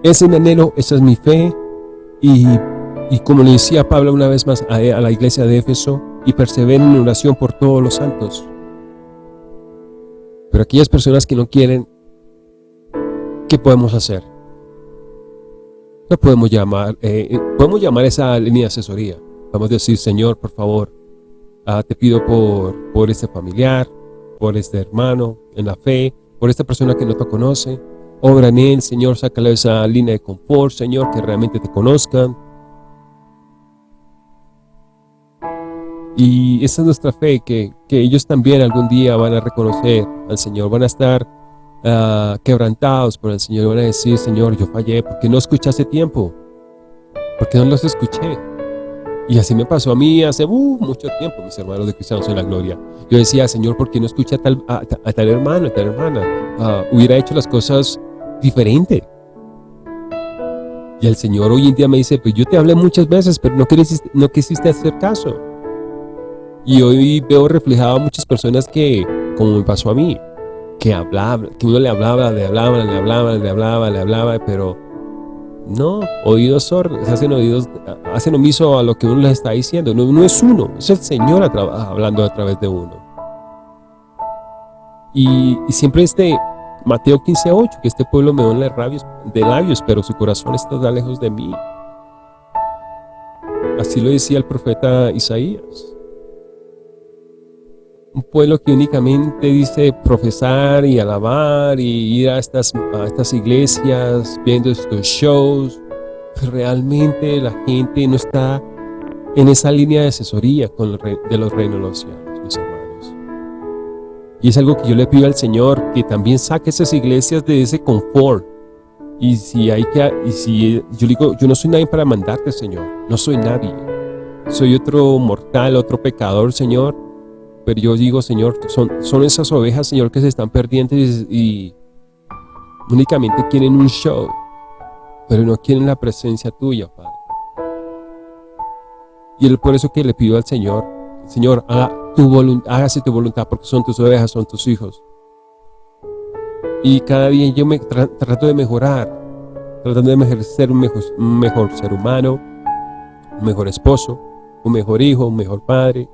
Ese es mi anhelo, esa es mi fe. Y, y como le decía Pablo una vez más a, a la iglesia de Éfeso, y perseveren en oración por todos los santos. Pero aquellas personas que no quieren, ¿qué podemos hacer? no podemos llamar, eh, eh, podemos llamar esa línea de asesoría. Vamos a decir, Señor, por favor, ah, te pido por, por este familiar, por este hermano en la fe, por esta persona que no te conoce. Obra en él, Señor, sácale esa línea de confort, Señor, que realmente te conozcan. Y esa es nuestra fe, que, que ellos también algún día van a reconocer al Señor, van a estar uh, quebrantados por el Señor, van a decir, Señor, yo fallé, porque no escuché hace tiempo, porque no los escuché. Y así me pasó a mí hace uh, mucho tiempo, mis hermanos de Cristianos en la Gloria. Yo decía, Señor, ¿por qué no escuché a tal, a, tal hermano, a tal hermana? Uh, hubiera hecho las cosas diferente. Y el Señor hoy en día me dice, pues yo te hablé muchas veces, pero no quisiste, no quisiste hacer caso. Y hoy veo reflejado a muchas personas que, como me pasó a mí, que hablaba, que uno le hablaba, le hablaba, le hablaba, le hablaba, le hablaba, pero no, oídos sordos, hacen oídos, hacen omiso a lo que uno les está diciendo. No, es uno, es el Señor hablando a través de uno. Y, siempre este Mateo 15.8, que este pueblo me honra de labios, pero su corazón está lejos de mí. Así lo decía el profeta Isaías un pueblo que únicamente dice profesar y alabar y ir a estas, a estas iglesias viendo estos shows, realmente la gente no está en esa línea de asesoría con de los reinos de los cielos, mis hermanos. Y es algo que yo le pido al Señor, que también saque esas iglesias de ese confort. Y si hay que, y si yo digo, yo no soy nadie para mandarte, Señor, no soy nadie. Soy otro mortal, otro pecador, Señor, pero yo digo, Señor, son, son esas ovejas, Señor, que se están perdiendo y, únicamente quieren un show, pero no quieren la presencia tuya, Padre. Y es por eso que le pido al Señor, Señor, haga tu hágase tu voluntad, porque son tus ovejas, son tus hijos. Y cada día yo me trato de mejorar, tratando de ser un mejor, un mejor ser humano, un mejor esposo, un mejor hijo, un mejor padre,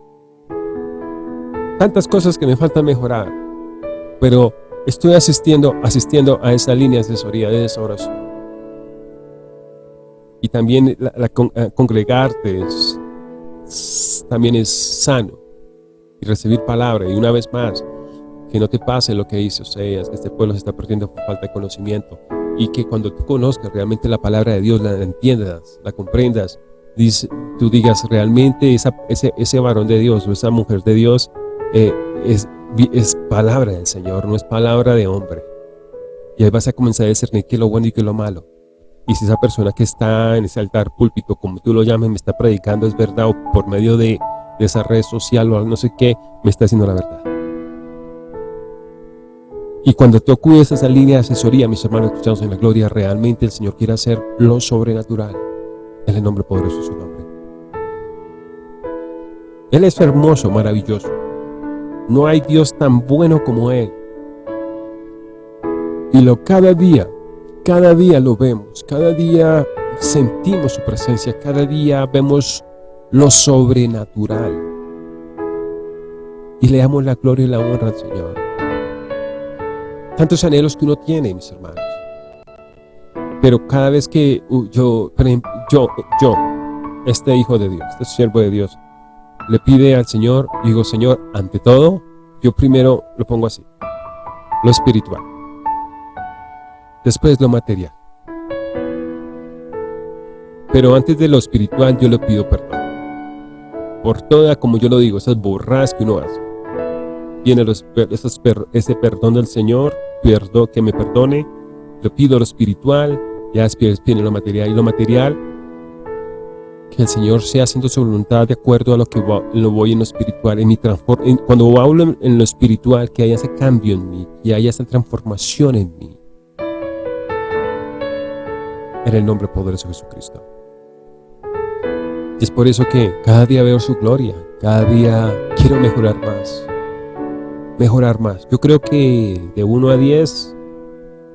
tantas cosas que me faltan mejorar, pero estoy asistiendo, asistiendo a esa línea de asesoría de esa oración. Y también la, eh, congregarte también es sano y recibir palabra. Y una vez más, que no te pase lo que dice Oseas, que este pueblo se está perdiendo por falta de conocimiento. Y que cuando tú conozcas realmente la palabra de Dios, la entiendas, la comprendas, tú digas realmente esa, ese, ese varón de Dios o esa mujer de Dios eh, es, es palabra del Señor, no es palabra de hombre. Y ahí vas a comenzar a discernir qué es lo bueno y qué es lo malo. Y si esa persona que está en ese altar púlpito, como tú lo llames, me está predicando es verdad o por medio de, esa red social o no sé qué, me está haciendo la verdad. Y cuando tú acudes a esa línea de asesoría, mis hermanos cristianos en la gloria, realmente el Señor quiere hacer lo sobrenatural. En el nombre poderoso de su nombre. Él es hermoso, maravilloso. No hay Dios tan bueno como Él. Y lo cada día, cada día lo vemos, cada día sentimos su presencia, cada día vemos lo sobrenatural. Y le damos la gloria y la honra al Señor. Tantos anhelos que uno tiene, mis hermanos. Pero cada vez que uh, yo, yo, yo, este hijo de Dios, este siervo de Dios, le pide al Señor, digo, Señor, ante todo, yo primero lo pongo así, lo espiritual, después lo material. Pero antes de lo espiritual yo le pido perdón. Por toda, como yo lo digo, esas borras que uno hace. Viene ese perdón del Señor, perdón, que me perdone, le pido lo espiritual, ya después viene lo material. Y lo material que el Señor sea haciendo su voluntad de acuerdo a lo que lo voy en lo espiritual, en mi cuando hablo en lo espiritual, que haya ese cambio en mí, que haya esa transformación en mí. En el nombre poderoso de Jesucristo. Es por eso que cada día veo su gloria, cada día quiero mejorar más, mejorar más. Yo creo que de 1 a 10,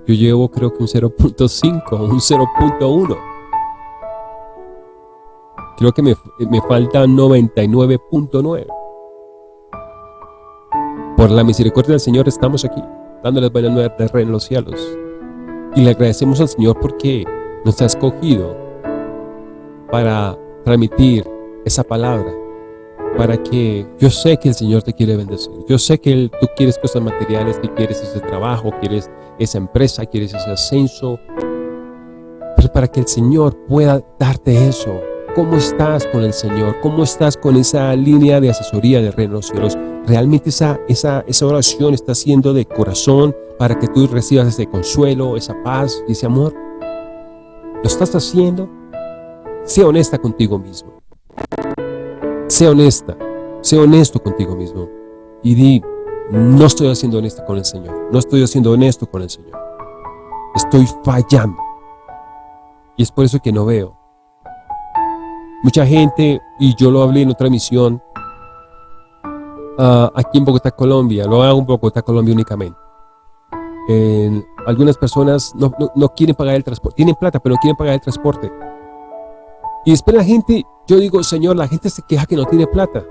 yo llevo creo que un 0.5, un 0.1 Creo que me, me falta 99.9. Por la misericordia del Señor estamos aquí, dándoles buenas nuevas de rey en los cielos. Y le agradecemos al Señor porque nos ha escogido para transmitir esa palabra, para que yo sé que el Señor te quiere bendecir, yo sé que tú quieres cosas materiales, que quieres ese trabajo, quieres esa empresa, quieres ese ascenso, pero para que el Señor pueda darte eso, ¿cómo estás con el Señor? ¿Cómo estás con esa línea de asesoría de Reino de los Cielos? ¿Realmente esa, esa, esa oración está siendo de corazón para que tú recibas ese consuelo, esa paz y ese amor? ¿Lo estás haciendo? Sea honesta contigo mismo. Sea honesta, sea honesto contigo mismo. Y di, no estoy haciendo honesta con el Señor. No estoy haciendo honesto con el Señor. Estoy fallando. Y es por eso que no veo. Mucha gente, y yo lo hablé en otra misión, uh, aquí en Bogotá, Colombia, lo hago en Bogotá, Colombia únicamente. En, algunas personas no, no, no quieren pagar el transporte, tienen plata, pero no quieren pagar el transporte. Y después la gente, yo digo, Señor, la gente se queja que no tiene plata.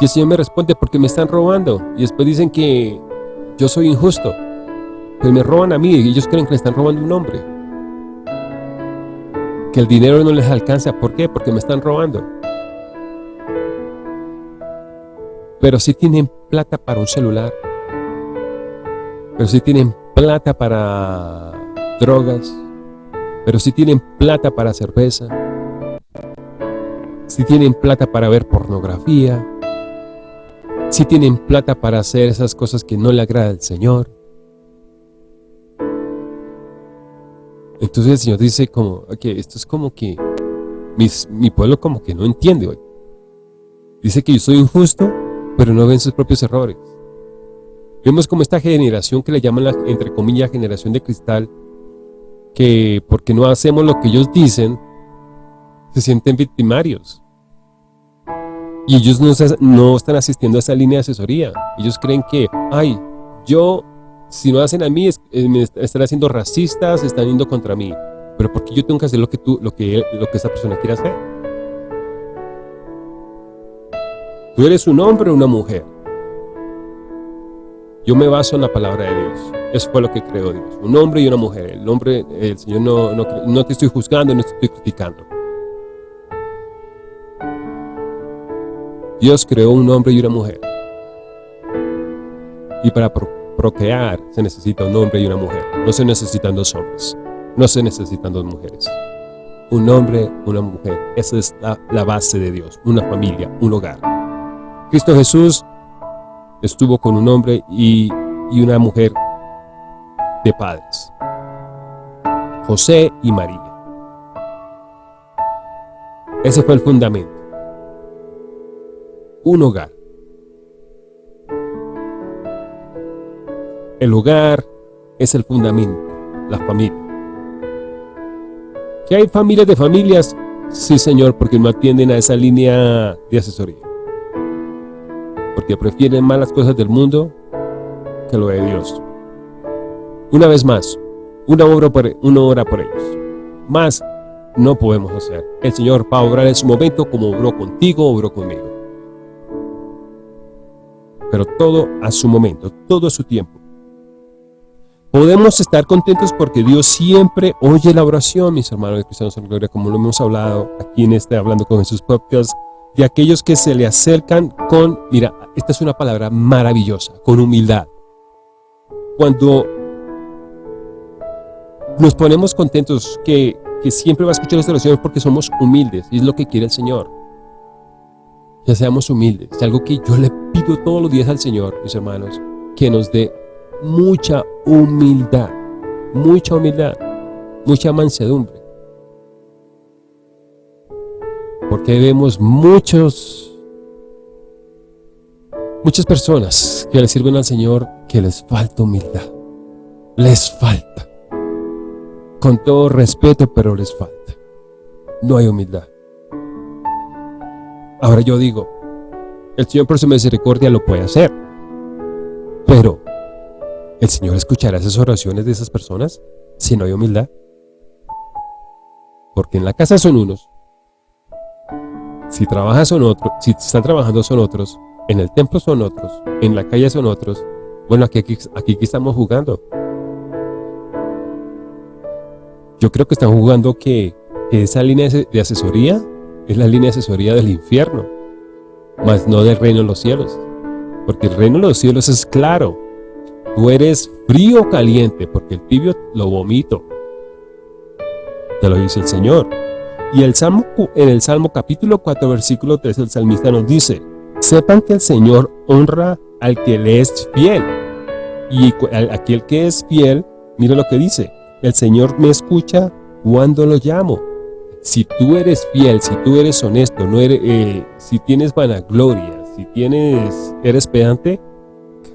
Y el Señor me responde, porque me están robando. Y después dicen que yo soy injusto. Que me roban a mí y ellos creen que le están robando un hombre. Que el dinero no les alcanza. ¿Por qué? Porque me están robando. Pero si tienen plata para un celular. Pero si tienen plata para drogas. Pero si tienen plata para cerveza. Si tienen plata para ver pornografía. Si tienen plata para hacer esas cosas que no le agrada al Señor. Entonces el Señor dice como, que esto es como que mi pueblo como que no entiende hoy. Dice que yo soy injusto, pero no ven sus propios errores. Vemos como esta generación que le llaman, la, entre comillas, generación de cristal, que porque no hacemos lo que ellos dicen, se sienten victimarios. Y ellos no, no están asistiendo a esa línea de asesoría. Ellos creen que, ay, yo si no hacen a mí, eh, me están haciendo racistas, están yendo contra mí. Pero porque yo tengo que hacer lo que tú, lo que, lo que esa persona quiere hacer. Tú eres un hombre o una mujer. Yo me baso en la palabra de Dios. Eso fue lo que creó Dios. Un hombre y una mujer. El hombre, el Señor no, no, no te estoy juzgando, no te estoy criticando. Dios creó un hombre y una mujer. Y para procrear se necesita un hombre y una mujer. No se necesitan dos hombres. No se necesitan dos mujeres. Un hombre, una mujer. Esa es la, base de Dios. Una familia, un hogar. Cristo Jesús estuvo con un hombre y una mujer de padres. José y María. Ese fue el fundamento. Un hogar. El hogar es el fundamento, la familia. ¿Que hay familias de familias? Sí, Señor, porque no atienden a esa línea de asesoría. Porque prefieren más las cosas del mundo que lo de Dios. Una vez más, una obra por, una hora por ellos. Más no podemos hacer. El Señor va a obrar en su momento como obró contigo, obró conmigo. Pero todo a su momento, todo a su tiempo. Podemos estar contentos porque Dios siempre oye la oración, mis hermanos de Cristianos en Gloria, como lo hemos hablado aquí en este Hablando con Jesús podcast, de aquellos que se le acercan con, mira, esta es una palabra maravillosa, con humildad. Cuando nos ponemos contentos que, que siempre va a escuchar nuestra oración porque somos humildes, y es lo que quiere el Señor. Ya seamos humildes, es algo que yo le pido todos los días al Señor, mis hermanos, que nos dé mucha humildad, mucha humildad, mucha mansedumbre. Porque vemos muchos, muchas personas que le sirven al Señor que les falta humildad. Les falta. Con todo respeto, pero les falta. No hay humildad. Ahora yo digo, el Señor por su misericordia lo puede hacer. Pero ¿El Señor escuchará esas oraciones de esas personas si no hay humildad? Porque en la casa son unos, si trabajan son otros, si están trabajando son otros, en el templo son otros, en la calle son otros. Bueno, aquí, aquí, estamos jugando. Yo creo que están jugando que, esa línea de asesoría es la línea de asesoría del infierno, más no del reino de los cielos. Porque el reino de los cielos es claro. Tú eres frío o caliente, porque el tibio lo vomito. Te lo dice el Señor. Y el Salmo, en el Salmo capítulo 4, versículo 3, el salmista nos dice, sepan que el Señor honra al que le es fiel. Y aquel que es fiel, mira lo que dice, el Señor me escucha cuando lo llamo. Si tú eres fiel, si tú eres honesto, no eres, eh, si tienes vanagloria, si tienes, eres pedante,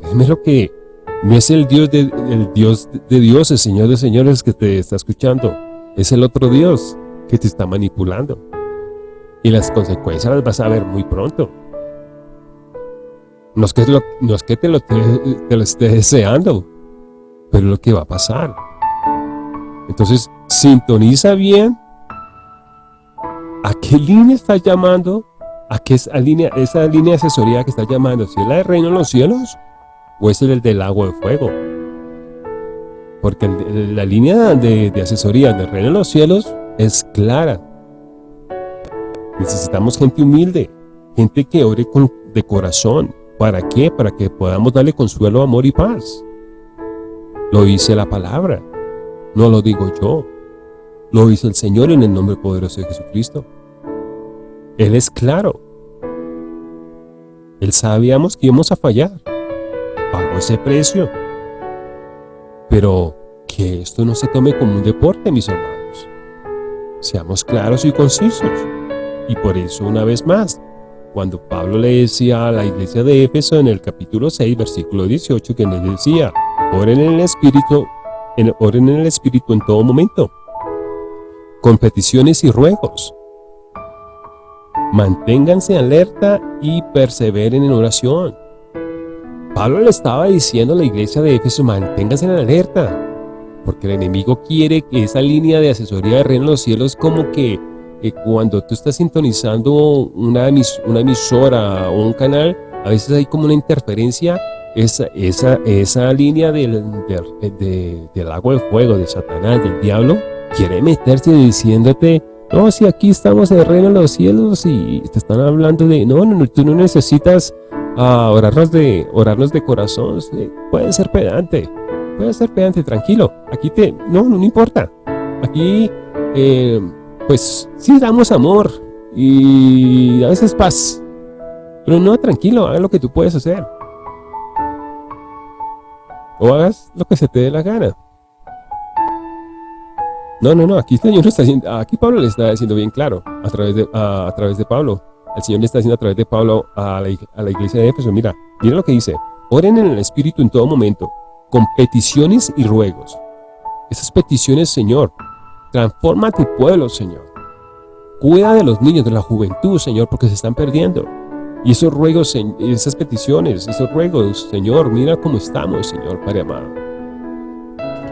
créeme lo que no es el Dios de, el Dios de Dios, el Señor de señores que te está escuchando, es el otro Dios que te está manipulando. Y las consecuencias las vas a ver muy pronto. No es que, no es que te, lo, te, lo esté deseando, pero es lo que va a pasar. Entonces, sintoniza bien a qué línea estás llamando, a qué esa línea, esa línea de asesoría que estás llamando, si es la de reino en los cielos o es el del agua de fuego. Porque la línea de, de asesoría del reino en los cielos es clara. Necesitamos gente humilde, gente que ore con, de corazón. ¿Para qué? Para que podamos darle consuelo, amor y paz. Lo dice la palabra, no lo digo yo. Lo dice el Señor en el nombre poderoso de Jesucristo. Él es claro. Él sabíamos que íbamos a fallar. Pagó ese precio. Pero que esto no se tome como un deporte, mis hermanos. Seamos claros y concisos. Y por eso, una vez más, cuando Pablo le decía a la iglesia de Éfeso en el capítulo 6, versículo 18, que le decía, oren en el Espíritu, en, oren en el Espíritu en todo momento, con peticiones y ruegos. Manténganse alerta y perseveren en oración. Pablo le estaba diciendo a la iglesia de Éfeso, manténganse en alerta, porque el enemigo quiere que esa línea de asesoría de reino en los cielos como que cuando tú estás sintonizando una, emisora o un canal, a veces hay como una interferencia, esa, línea del, del agua de fuego, de Satanás, del diablo, quiere meterse diciéndote, no, si aquí estamos en el reino de los cielos y te están hablando de, no, no tú no necesitas uh, orarnos, de, orarnos de corazón, puede ser pedante, puede ser pedante, tranquilo, aquí te, no, no, importa, aquí, eh, pues sí damos amor y a veces paz, pero no, tranquilo, haga lo que tú puedes hacer, o hagas lo que se te dé la gana. No, no, no, aquí el Señor está aquí Pablo le está diciendo bien claro, a través de, a, través de Pablo, el Señor le está diciendo a través de Pablo a la, iglesia de Éfeso, mira, mira lo que dice, oren en el Espíritu en todo momento, con peticiones y ruegos. Esas peticiones, Señor, transforma tu pueblo, Señor. Cuida de los niños, de la juventud, Señor, porque se están perdiendo. Y esos ruegos, esas peticiones, esos ruegos, Señor, mira cómo estamos, Señor, Padre amado.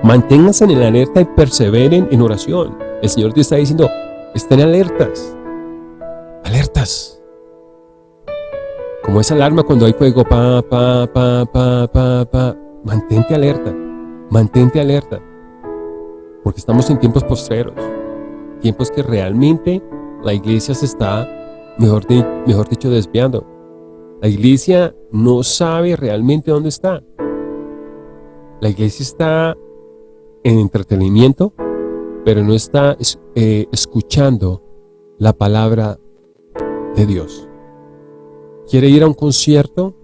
Manténganse en la alerta y perseveren en oración. El Señor te está diciendo, estén alertas. Como esa alarma cuando hay fuego, pa, pa, pa, pa, pa, pa mantente alerta, mantente alerta, porque estamos en tiempos postreros, tiempos que realmente la iglesia se está, mejor, mejor dicho, desviando. La iglesia no sabe realmente dónde está. La iglesia está en entretenimiento, pero no está eh, escuchando la palabra de Dios. ¿Quiere ir a un concierto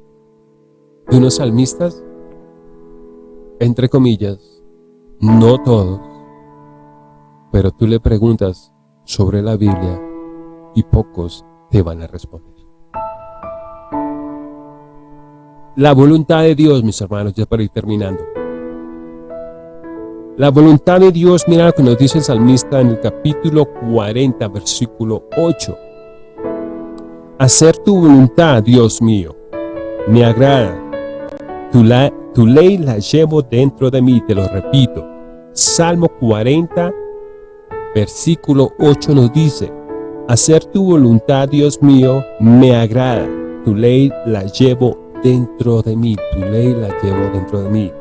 de unos salmistas? entre comillas, no todos, pero tú le preguntas sobre la Biblia y pocos te van a responder. La voluntad de Dios, mis hermanos, ya para ir terminando. La voluntad de Dios, mira lo que nos dice el salmista en el capítulo 40, versículo 8. Hacer tu voluntad, Dios mío, me agrada. Tu, ley la llevo dentro de mí, te lo repito. Salmo 40, versículo 8 nos dice, Hacer tu voluntad, Dios mío, me agrada. Tu ley la llevo dentro de mí, tu ley la llevo dentro de mí.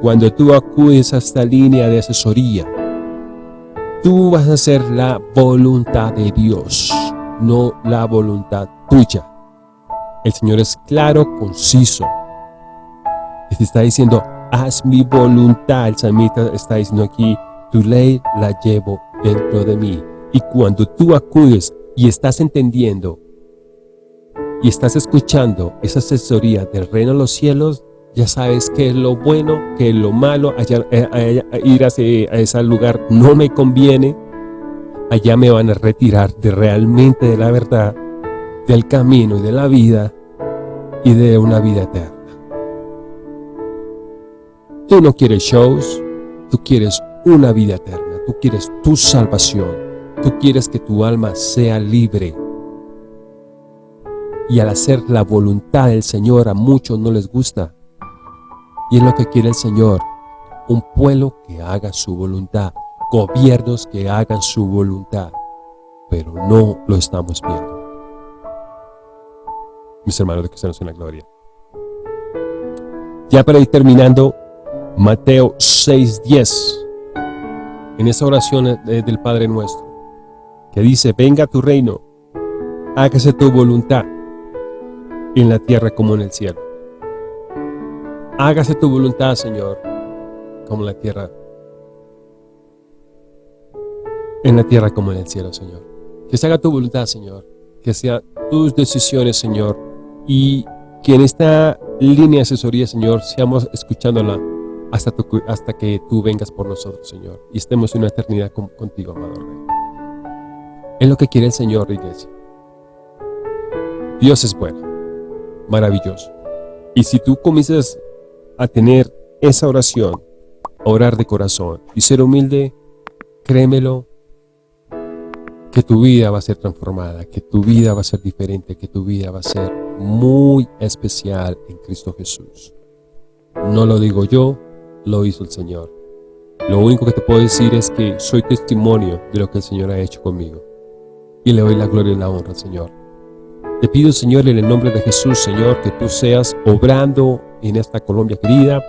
Cuando tú acudes a esta línea de asesoría, tú vas a hacer la voluntad de Dios, no la voluntad tuya. El Señor es claro, conciso. Y te está diciendo, haz mi voluntad. El salmista está diciendo aquí, tu ley la llevo dentro de mí. Y cuando tú acudes y estás entendiendo y estás escuchando esa asesoría del reino de los cielos, ya sabes qué es lo bueno, qué es lo malo, allá, eh, ir a ese, a ese lugar no me conviene, allá me van a retirar de realmente de la verdad, del camino y de la vida y de una vida eterna. Tú no quieres shows, tú quieres una vida eterna, tú quieres tu salvación, tú quieres que tu alma sea libre. Y al hacer la voluntad del Señor a muchos no les gusta, y es lo que quiere el Señor, un pueblo que haga su voluntad, gobiernos que hagan su voluntad, pero no lo estamos viendo. Mis hermanos de cristianos en la gloria. Ya para ir terminando, Mateo 6.10, en esa oración del Padre Nuestro, que dice, venga tu reino, hágase tu voluntad, en la tierra como en el cielo. Hágase tu voluntad, Señor, como en la tierra. En la tierra como en el cielo, Señor. Que se haga tu voluntad, Señor. Que sean tus decisiones, Señor. Y que en esta línea de asesoría, Señor, seamos escuchándola hasta, que tú vengas por nosotros, Señor. Y estemos en una eternidad contigo, amado Rey. Es lo que quiere el Señor, iglesia. Dios es bueno, maravilloso. Y si tú comienzas a tener esa oración, orar de corazón y ser humilde, créemelo, que tu vida va a ser transformada, que tu vida va a ser diferente, que tu vida va a ser muy especial en Cristo Jesús. No lo digo yo, lo hizo el Señor. Lo único que te puedo decir es que soy testimonio de lo que el Señor ha hecho conmigo. Y le doy la gloria y la honra al Señor. Te pido, Señor, en el nombre de Jesús, Señor, que tú seas obrando en esta Colombia querida,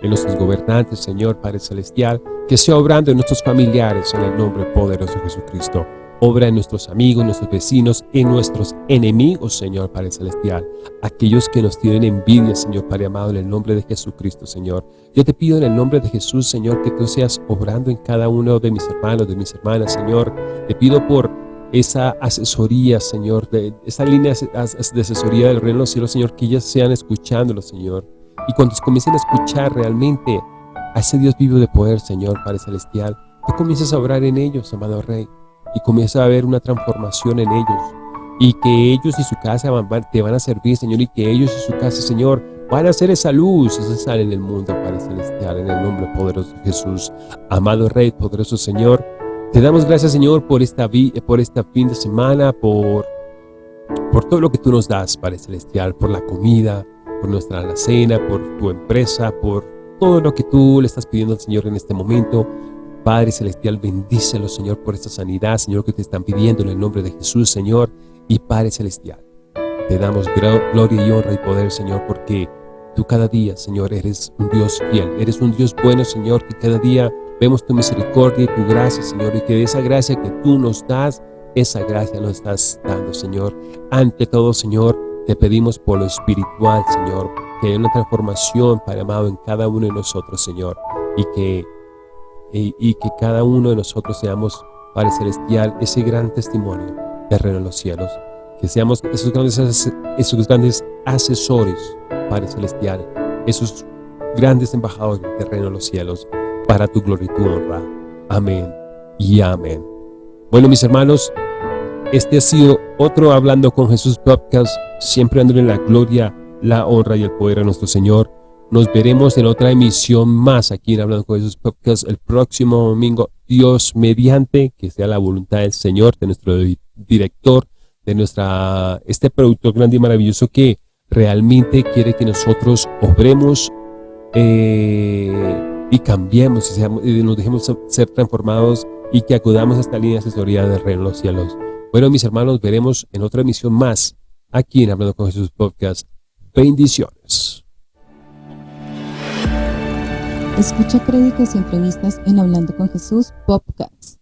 en nuestros gobernantes, Señor, Padre Celestial, que sea obrando en nuestros familiares, en el nombre poderoso de Jesucristo. Obra en nuestros amigos, nuestros vecinos, en nuestros enemigos, Señor Padre Celestial. Aquellos que nos tienen envidia, Señor Padre amado, en el nombre de Jesucristo, Señor. Yo te pido en el nombre de Jesús, Señor, que tú seas obrando en cada uno de mis hermanos, de mis hermanas, Señor. Te pido por esa asesoría, Señor, de, esa línea de asesoría del reino de los cielos, Señor, que ellas sean escuchándolo, Señor. Y cuando comiencen a escuchar realmente a ese Dios vivo de poder, Señor, Padre Celestial, que comiences a obrar en ellos, amado Rey, y comienza a haber una transformación en ellos. Y que ellos y su casa te van a servir, Señor, y que ellos y su casa, Señor, van a ser esa luz, esa sal en el mundo, Padre Celestial, en el nombre poderoso de Jesús. Amado Rey, poderoso Señor, te damos gracias, Señor, por esta, por esta fin de semana, por, por todo lo que tú nos das, Padre Celestial, por la comida, por nuestra alacena, por tu empresa, por todo lo que tú le estás pidiendo al Señor en este momento. Padre Celestial, bendícelo, Señor, por esta sanidad, Señor, que te están pidiendo en el nombre de Jesús, Señor, y Padre Celestial. Te damos gloria y honra y poder, Señor, porque tú cada día, Señor, eres un Dios fiel, eres un Dios bueno, Señor, que cada día Vemos tu misericordia y tu gracia, Señor, y que esa gracia que tú nos das, esa gracia nos estás dando, Señor. Ante todo, Señor, te pedimos por lo espiritual, Señor, que haya una transformación, Padre amado, en cada uno de nosotros, Señor, y que, y, que cada uno de nosotros seamos, Padre Celestial, ese gran testimonio de reino en los cielos, que seamos esos grandes, esos grandes asesores, Padre Celestial, esos grandes embajadores del reino los cielos, para tu gloria y tu honra. Amén y amén. Bueno, mis hermanos, este ha sido otro Hablando con Jesús podcast, siempre dándole la gloria, la honra y el poder a nuestro Señor. Nos veremos en otra emisión más aquí en Hablando con Jesús podcast el próximo domingo. Dios mediante, que sea la voluntad del Señor, de nuestro director, de nuestra este productor grande y maravilloso que realmente quiere que nosotros obremos eh, y cambiemos y, nos dejemos ser transformados y que acudamos a esta línea de asesoría del reino de los cielos. Bueno, mis hermanos, veremos en otra emisión más aquí en Hablando con Jesús Podcast. Bendiciones. Escucha prédicas y entrevistas en Hablando con Jesús Podcast.